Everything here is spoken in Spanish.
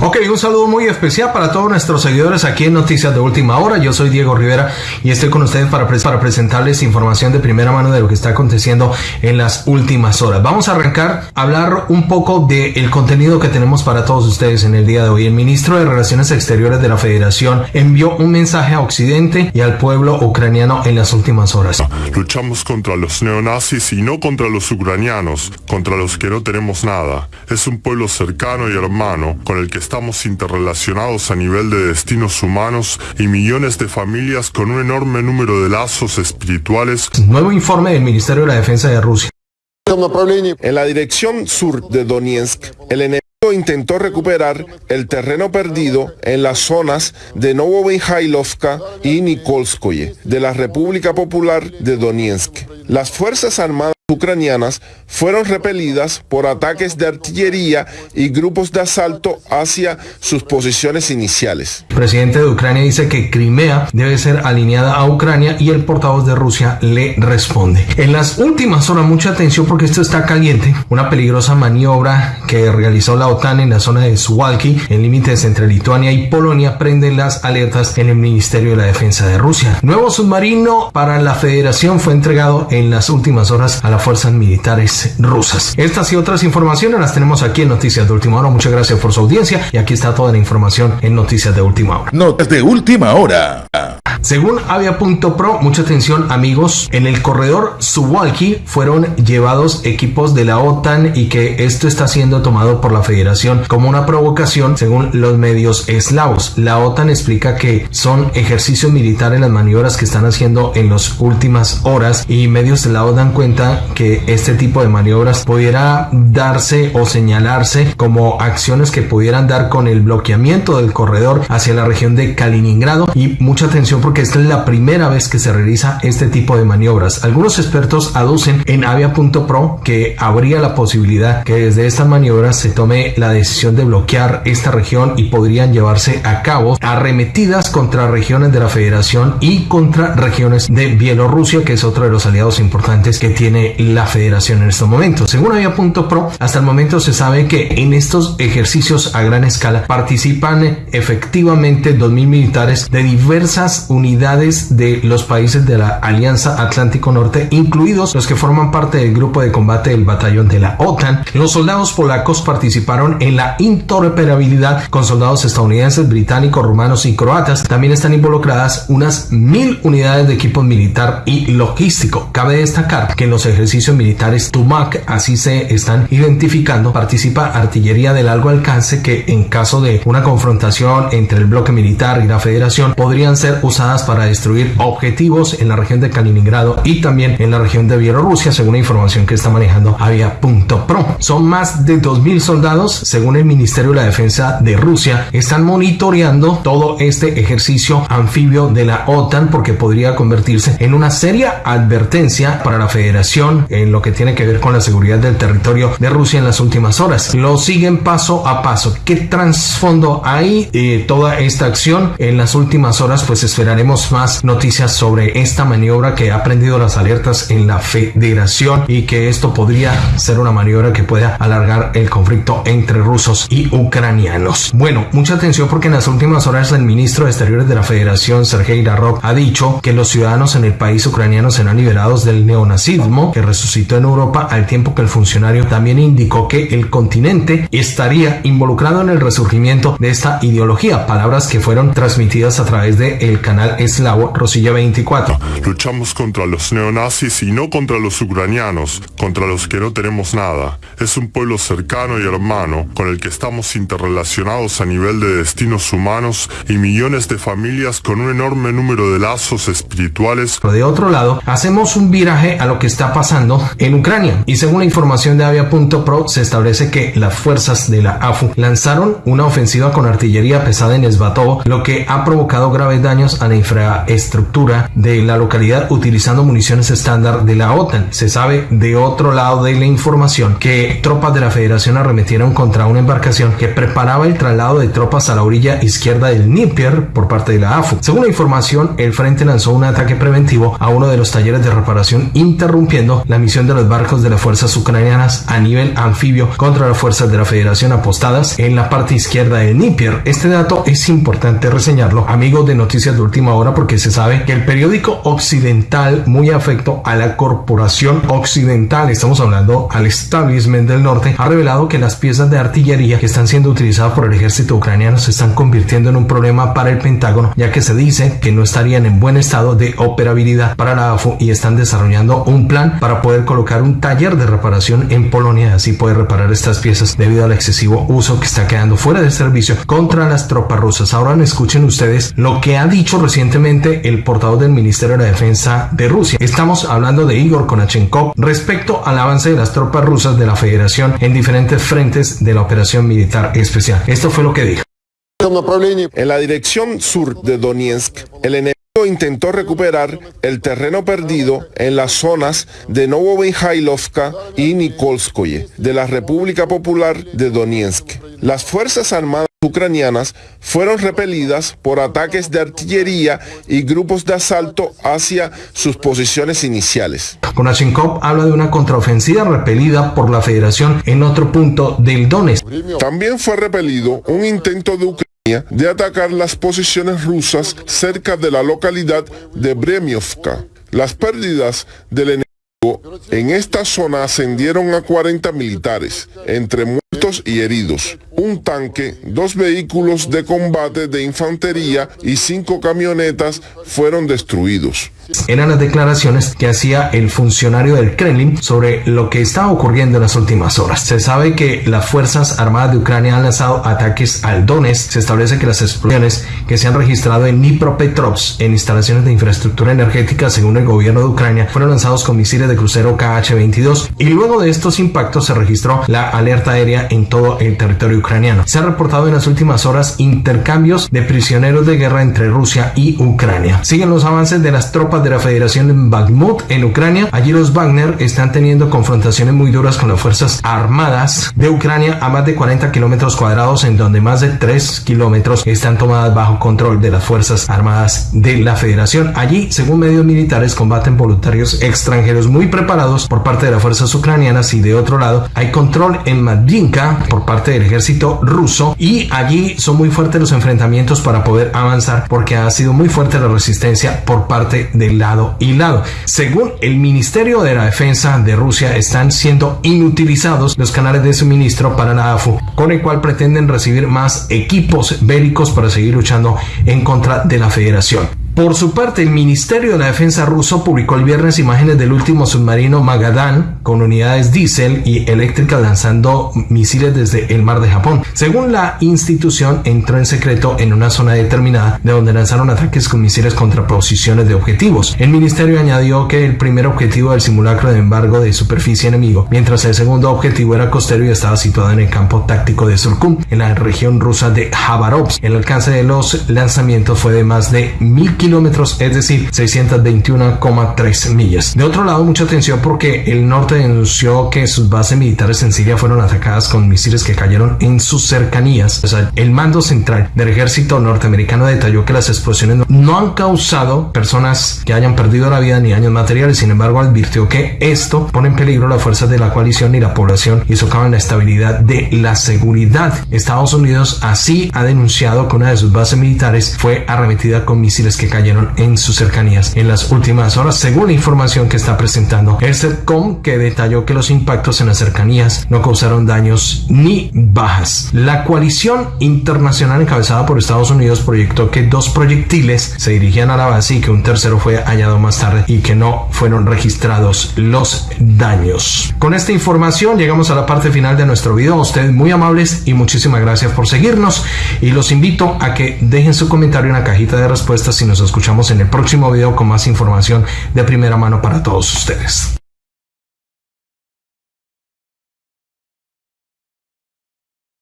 Ok, un saludo muy especial para todos nuestros seguidores aquí en Noticias de Última Hora. Yo soy Diego Rivera y estoy con ustedes para, para presentarles información de primera mano de lo que está aconteciendo en las últimas horas. Vamos a arrancar a hablar un poco del contenido que tenemos para todos ustedes en el día de hoy. El ministro de Relaciones Exteriores de la Federación envió un mensaje a Occidente y al pueblo ucraniano en las últimas horas. Luchamos contra los neonazis y no contra los ucranianos, contra los que no tenemos nada. Es un pueblo cercano y hermano con el que estamos interrelacionados a nivel de destinos humanos y millones de familias con un enorme número de lazos espirituales. Nuevo informe del Ministerio de la Defensa de Rusia. En la dirección sur de Donetsk, el enemigo intentó recuperar el terreno perdido en las zonas de Novomihailovka y Nikolskoye de la República Popular de Donetsk. Las Fuerzas Armadas ucranianas fueron repelidas por ataques de artillería y grupos de asalto hacia sus posiciones iniciales. El presidente de Ucrania dice que Crimea debe ser alineada a Ucrania y el portavoz de Rusia le responde. En las últimas horas, mucha atención porque esto está caliente. Una peligrosa maniobra que realizó la OTAN en la zona de Suwalki, en límites entre Lituania y Polonia, prende las alertas en el Ministerio de la Defensa de Rusia. Nuevo submarino para la Federación fue entregado en las últimas horas a la fuerzas militares rusas. Estas y otras informaciones las tenemos aquí en Noticias de Última Hora. Muchas gracias por su audiencia y aquí está toda la información en Noticias de Última Hora. Noticias de Última Hora. Según Avia.pro, mucha atención amigos, en el corredor Suwalki fueron llevados equipos de la OTAN y que esto está siendo tomado por la Federación como una provocación según los medios eslavos. La OTAN explica que son ejercicios militares las maniobras que están haciendo en las últimas horas y medios de la OTAN cuenta que este tipo de maniobras pudiera darse o señalarse como acciones que pudieran dar con el bloqueamiento del corredor hacia la región de Kaliningrado y mucha atención porque esta es la primera vez que se realiza este tipo de maniobras. Algunos expertos aducen en avia.pro que habría la posibilidad que desde estas maniobras se tome la decisión de bloquear esta región y podrían llevarse a cabo arremetidas contra regiones de la federación y contra regiones de Bielorrusia que es otro de los aliados importantes que tiene la federación en estos momentos. Según avia.pro hasta el momento se sabe que en estos ejercicios a gran escala participan efectivamente 2.000 militares de diversas unidades de los países de la Alianza Atlántico Norte, incluidos los que forman parte del grupo de combate del batallón de la OTAN. Los soldados polacos participaron en la interoperabilidad con soldados estadounidenses, británicos, rumanos y croatas. También están involucradas unas mil unidades de equipo militar y logístico. Cabe destacar que en los ejercicios militares TUMAC, así se están identificando, participa artillería de largo alcance que en caso de una confrontación entre el bloque militar y la federación podrían ser usadas para destruir objetivos en la región de Kaliningrado y también en la región de Bielorrusia, según la información que está manejando Avia.pro. Son más de 2.000 soldados, según el Ministerio de la Defensa de Rusia, están monitoreando todo este ejercicio anfibio de la OTAN porque podría convertirse en una seria advertencia para la federación en lo que tiene que ver con la seguridad del territorio de Rusia en las últimas horas. Lo siguen paso a paso. ¿Qué trasfondo hay de toda esta acción? En las últimas horas pues esperamos haremos más noticias sobre esta maniobra que ha prendido las alertas en la federación y que esto podría ser una maniobra que pueda alargar el conflicto entre rusos y ucranianos. Bueno, mucha atención porque en las últimas horas el ministro de Exteriores de la Federación, Sergei Lavrov, ha dicho que los ciudadanos en el país ucraniano serán liberados del neonazismo que resucitó en Europa al tiempo que el funcionario también indicó que el continente estaría involucrado en el resurgimiento de esta ideología, palabras que fueron transmitidas a través de el canal eslavo Rosilla 24. Luchamos contra los neonazis y no contra los ucranianos, contra los que no tenemos nada. Es un pueblo cercano y hermano con el que estamos interrelacionados a nivel de destinos humanos y millones de familias con un enorme número de lazos espirituales. Pero de otro lado, hacemos un viraje a lo que está pasando en Ucrania y según la información de Avia.pro se establece que las fuerzas de la AFU lanzaron una ofensiva con artillería pesada en Esbatovo, lo que ha provocado graves daños a la infraestructura de la localidad utilizando municiones estándar de la OTAN. Se sabe de otro lado de la información que tropas de la Federación arremetieron contra una embarcación que preparaba el traslado de tropas a la orilla izquierda del Níper por parte de la AFU. Según la información, el frente lanzó un ataque preventivo a uno de los talleres de reparación interrumpiendo la misión de los barcos de las fuerzas ucranianas a nivel anfibio contra las fuerzas de la Federación apostadas en la parte izquierda del Níper. Este dato es importante reseñarlo, amigos de Noticias de Última Hora, porque se sabe que el periódico occidental, muy afecto a la corporación occidental, estamos hablando al establishment del norte, ha revelado que las piezas de artillería que están siendo utilizadas por el ejército ucraniano se están convirtiendo en un problema para el Pentágono, ya que se dice que no estarían en buen estado de operabilidad para la AFU y están desarrollando un plan para poder colocar un taller de reparación en Polonia, así poder reparar estas piezas debido al excesivo uso que está quedando fuera de servicio contra las tropas rusas. Ahora escuchen ustedes lo que ha dicho recientemente el portavoz del Ministerio de Defensa de Rusia. Estamos hablando de Igor Konachenkov respecto al avance de las tropas rusas de la Federación en diferentes frentes de la operación militar especial. Esto fue lo que dijo. En la dirección sur de Donetsk, el enemigo intentó recuperar el terreno perdido en las zonas de Novobenjailovka y Nikolskoye de la República Popular de Donetsk. Las Fuerzas Armadas ucranianas fueron repelidas por ataques de artillería y grupos de asalto hacia sus posiciones iniciales. Konashenkov habla de una contraofensiva repelida por la Federación en otro punto del Donetsk. También fue repelido un intento de Ucrania de atacar las posiciones rusas cerca de la localidad de Bremiovka. Las pérdidas del enemigo en esta zona ascendieron a 40 militares, entre muertos y heridos, un tanque, dos vehículos de combate de infantería y cinco camionetas fueron destruidos. Eran las declaraciones que hacía el funcionario del Kremlin sobre lo que estaba ocurriendo en las últimas horas. Se sabe que las Fuerzas Armadas de Ucrania han lanzado ataques al Donetsk. Se establece que las explosiones que se han registrado en Dnipropetrovsk en instalaciones de infraestructura energética, según el gobierno de Ucrania, fueron lanzados con misiles de crucero KH-22 y luego de estos impactos se registró la alerta aérea en todo el territorio ucraniano. Se ha reportado en las últimas horas intercambios de prisioneros de guerra entre Rusia y Ucrania. Siguen los avances de las tropas de la Federación en Bakhmut, en Ucrania. Allí los Wagner están teniendo confrontaciones muy duras con las fuerzas armadas de Ucrania a más de 40 kilómetros cuadrados, en donde más de 3 kilómetros están tomadas bajo control de las fuerzas armadas de la Federación. Allí, según medios militares, combaten voluntarios extranjeros muy preparados por parte de las fuerzas ucranianas y de otro lado hay control en Madinka por parte del ejército ruso y allí son muy fuertes los enfrentamientos para poder avanzar porque ha sido muy fuerte la resistencia por parte de lado y lado. Según el Ministerio de la Defensa de Rusia, están siendo inutilizados los canales de suministro para la AFU, con el cual pretenden recibir más equipos bélicos para seguir luchando en contra de la federación. Por su parte, el Ministerio de la Defensa ruso publicó el viernes imágenes del último submarino Magadan con unidades diésel y eléctricas lanzando misiles desde el mar de Japón. Según la institución, entró en secreto en una zona determinada de donde lanzaron ataques con misiles contra posiciones de objetivos. El ministerio añadió que el primer objetivo del simulacro de embargo de superficie enemigo, mientras el segundo objetivo era costero y estaba situado en el campo táctico de Surkum, en la región rusa de Khabarovsk. El alcance de los lanzamientos fue de más de mil kilómetros, es decir, 621,3 millas. De otro lado, mucha atención porque el norte denunció que sus bases militares en Siria fueron atacadas con misiles que cayeron en sus cercanías. O sea, el mando central del ejército norteamericano detalló que las explosiones no han causado personas que hayan perdido la vida ni daños materiales. Sin embargo, advirtió que esto pone en peligro las fuerzas de la coalición y la población y socavan la estabilidad de la seguridad. Estados Unidos así ha denunciado que una de sus bases militares fue arremetida con misiles que cayeron en sus cercanías en las últimas horas, según la información que está presentando el CETCOM, que detalló que los impactos en las cercanías no causaron daños ni bajas. La coalición internacional encabezada por Estados Unidos proyectó que dos proyectiles se dirigían a la base y que un tercero fue hallado más tarde y que no fueron registrados los daños. Con esta información llegamos a la parte final de nuestro video. Ustedes muy amables y muchísimas gracias por seguirnos y los invito a que dejen su comentario en la cajita de respuestas y escuchamos en el próximo video con más información de primera mano para todos ustedes.